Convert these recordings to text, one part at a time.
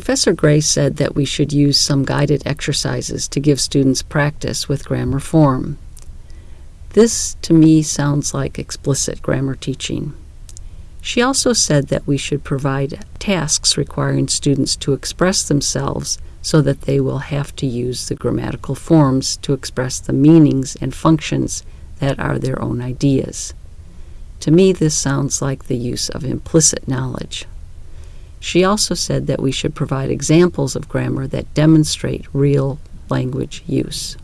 Professor Gray said that we should use some guided exercises to give students practice with grammar form. This, to me, sounds like explicit grammar teaching. She also said that we should provide tasks requiring students to express themselves so that they will have to use the grammatical forms to express the meanings and functions that are their own ideas. To me, this sounds like the use of implicit knowledge. She also said that we should provide examples of grammar that demonstrate real language use.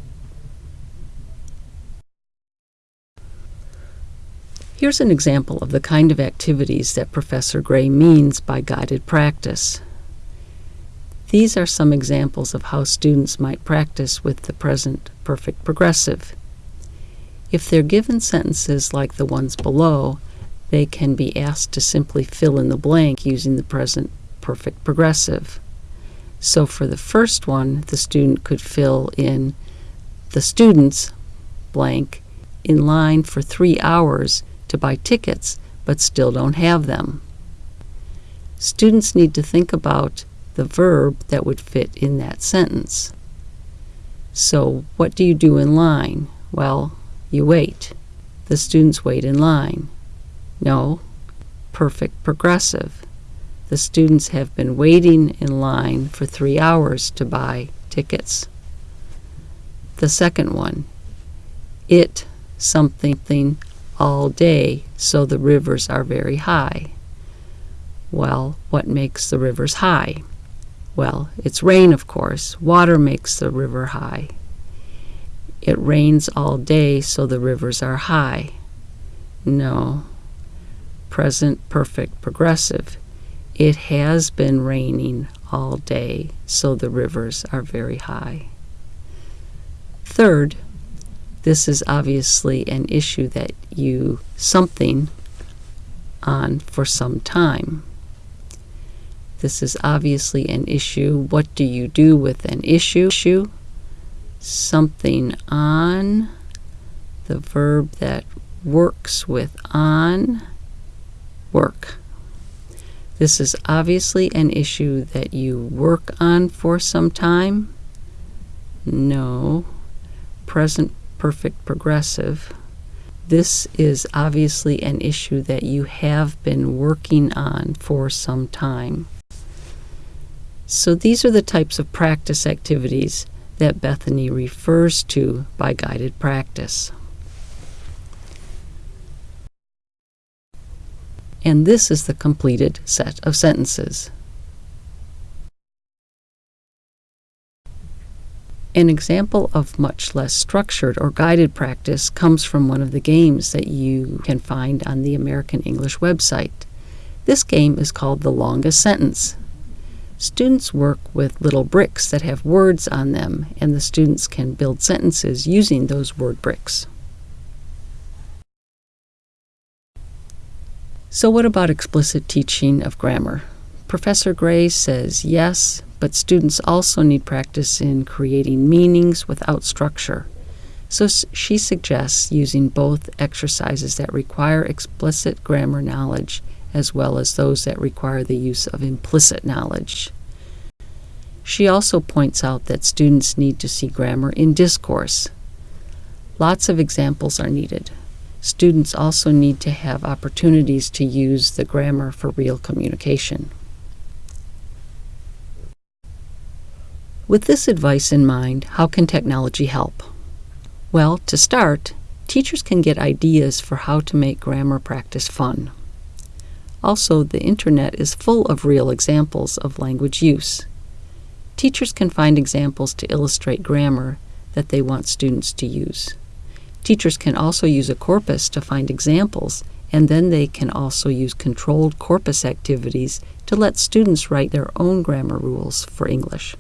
Here's an example of the kind of activities that Professor Gray means by guided practice. These are some examples of how students might practice with the present perfect progressive. If they're given sentences like the ones below, they can be asked to simply fill in the blank using the present perfect progressive. So for the first one, the student could fill in the students blank in line for three hours to buy tickets but still don't have them. Students need to think about the verb that would fit in that sentence. So what do you do in line? Well, you wait. The students wait in line. No, perfect progressive. The students have been waiting in line for three hours to buy tickets. The second one, it something all day, so the rivers are very high. Well, what makes the rivers high? Well, it's rain, of course. Water makes the river high. It rains all day, so the rivers are high. No. Present perfect progressive. It has been raining all day, so the rivers are very high. Third, this is obviously an issue that you something on for some time. This is obviously an issue. What do you do with an issue? issue? something on, the verb that works with on, work. This is obviously an issue that you work on for some time. No. Present perfect progressive. This is obviously an issue that you have been working on for some time. So these are the types of practice activities that Bethany refers to by guided practice. And this is the completed set of sentences. An example of much less structured or guided practice comes from one of the games that you can find on the American English website. This game is called The Longest Sentence. Students work with little bricks that have words on them, and the students can build sentences using those word bricks. So what about explicit teaching of grammar? Professor Gray says yes, but students also need practice in creating meanings without structure. So she suggests using both exercises that require explicit grammar knowledge as well as those that require the use of implicit knowledge. She also points out that students need to see grammar in discourse. Lots of examples are needed. Students also need to have opportunities to use the grammar for real communication. With this advice in mind, how can technology help? Well, to start, teachers can get ideas for how to make grammar practice fun. Also, the internet is full of real examples of language use. Teachers can find examples to illustrate grammar that they want students to use. Teachers can also use a corpus to find examples, and then they can also use controlled corpus activities to let students write their own grammar rules for English.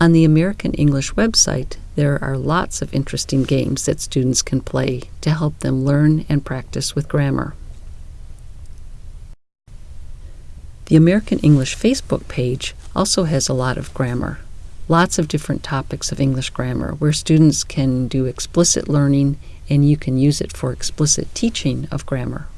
On the American English website, there are lots of interesting games that students can play to help them learn and practice with grammar. The American English Facebook page also has a lot of grammar, lots of different topics of English grammar where students can do explicit learning and you can use it for explicit teaching of grammar.